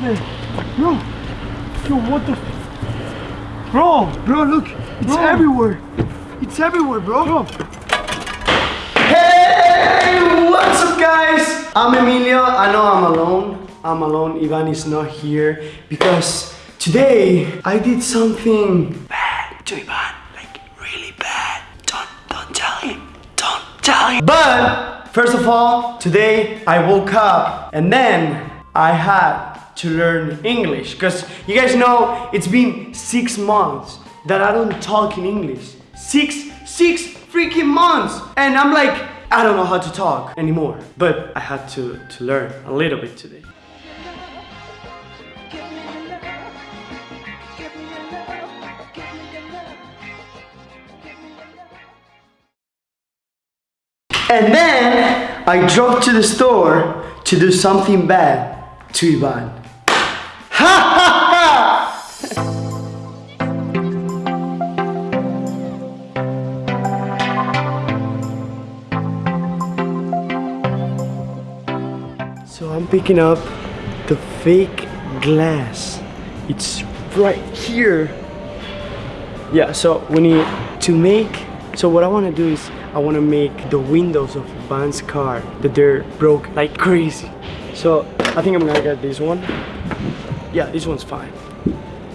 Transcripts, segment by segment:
Bro, yo, what the? Bro, bro, look, it's everywhere. It's everywhere, bro. Hey, what's up, guys? I'm Emilio. I know I'm alone. I'm alone. Ivan is not here because today I did something bad to Ivan, like really bad. Don't, don't tell him. Don't tell him. But first of all, today I woke up and then I had to learn English because you guys know it's been six months that I don't talk in English. Six, six freaking months, and I'm like, I don't know how to talk anymore. But I had to to learn a little bit today. And then I drove to the store to do something bad to Ivan. So I'm picking up the fake glass. It's right here. Yeah, so we need to make. So what I want to do is I want to make the windows of Van's car that they're broke like crazy. So I think I'm gonna get this one. Yeah, this one's fine.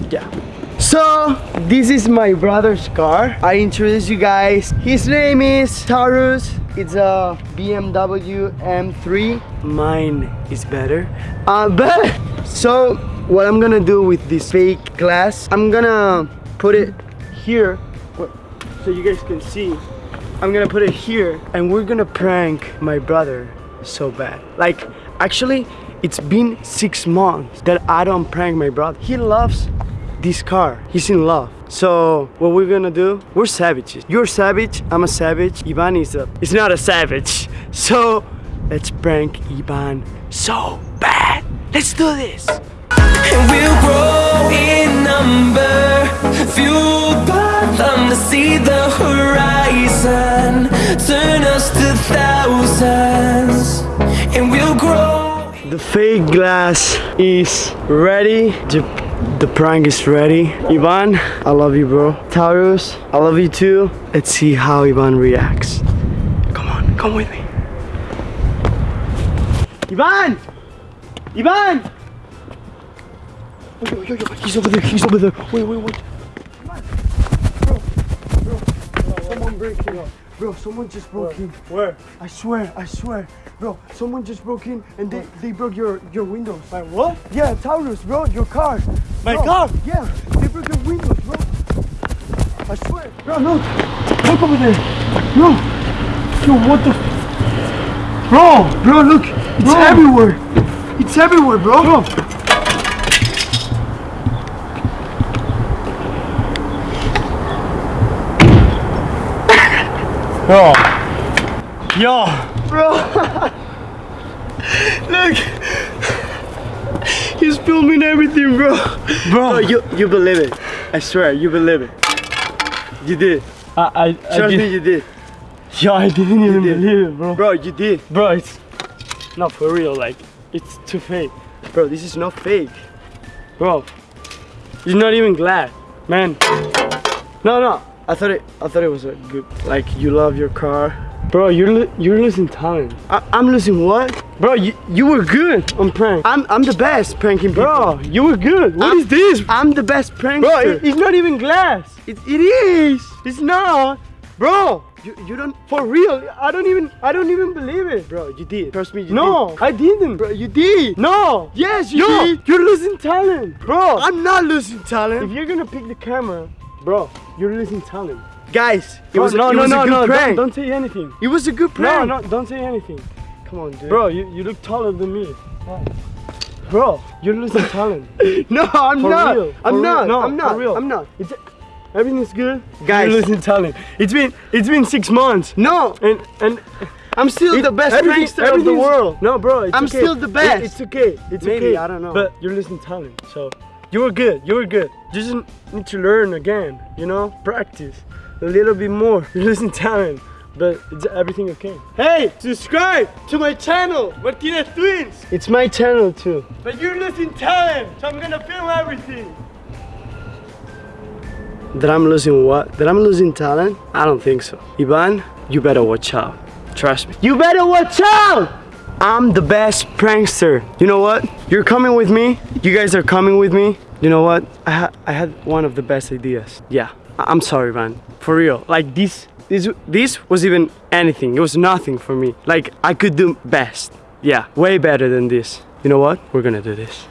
Yeah. So this is my brother's car. I introduce you guys. His name is Taurus. It's a BMW M3. Mine is better. Uh, but so what I'm gonna do with this fake glass, I'm gonna put it here so you guys can see. I'm gonna put it here and we're gonna prank my brother so bad. Like actually it's been six months that I don't prank my brother. He loves this car. He's in love. So what we're gonna do? We're savages. You're savage. I'm a savage. Ivan is a. It's not a savage. So let's prank Ivan so bad. Let's do this. And we'll grow in number Fueled by them to see the horizon Turn us to thousands And we'll grow The fake glass is ready. The, the prank is ready. Ivan, I love you, bro. Taurus, I love you too. Let's see how Ivan reacts. Come on, come with me. Ivan! Ivan! Yo, yo, yo, he's over there, he's over there. Wait, wait, wait. Bro, bro, bro, someone break in. Bro, someone just broke in. Where? I swear, I swear. Bro, someone just broke in and they, they broke your, your windows. My what? Yeah, Taurus, bro, your car. My Bro, car? Yeah, they broke your windows, bro. I swear. Bro, look. Look over there. No. Yo, what the? Bro, bro, look. It's Bro. everywhere. It's everywhere, bro. Bro. Yo. Yo. Bro. look. He's filming everything, bro. Bro. Bro, you, you believe it. I swear, you believe it. You did. I, I, I Trust did, me, you did. Yo, I didn't even did. believe it, bro. Bro, you did. Bro, it's not for real. Like, it's too fake. Bro, this is not fake. Bro, you're not even glad, man. No, no. I thought it. I thought it was a good. Like you love your car. Bro, you're you're losing talent. I, I'm losing what? Bro, you you were good on prank. I'm I'm the best pranking people. Bro, you were good. What I'm- is this? I'm the best prankster. Bro, it- it's not even glass. it, it is. It's not. Bro, You you don't. for real. I don't even I don't even believe it. Bro, you did. Trust me, you No, did. I didn't. Bro, you did. No. Yes, you Yo, did. you're losing talent, bro. I'm not losing talent. if you're gonna pick the camera, bro, you're losing talent. guys. It was no, it no, was no, a good no. Don't, don't say anything. It was a good No, prank. no, don't say anything, Come on, dude. bro. You you look taller than me. Bro, you're losing talent. No, I'm For not. real, I'm not. No, I'm not. real. I'm not. It's everything's good, Guys. You're losing talent. It's been it's been six months, No, and and I'm still the best prankster of the world. No, bro, it's I'm okay. still the It- best. it's okay. It's Maybe, okay. I don't know. But you're losing talent, so you were good. You were good. You just need to learn again. You know, practice a little bit more. You're losing talent. but it's everything okay. Hey, subscribe to my channel, Martinez Twins. It's my channel too. But you're losing talent, so I'm gonna film everything. That I'm losing what? That I'm losing talent? I don't think so. Ivan, you better watch out. Trust me. You better watch out! I'm the best prankster. You know what? You're coming with me. You guys are coming with me. You know what? I, ha- I had one of the best ideas. Yeah. I- I'm sorry, man. For real. Like this, this, this was even anything. It was nothing for me. Like I could do best. Yeah, way better than this. You know what? We're gonna do this.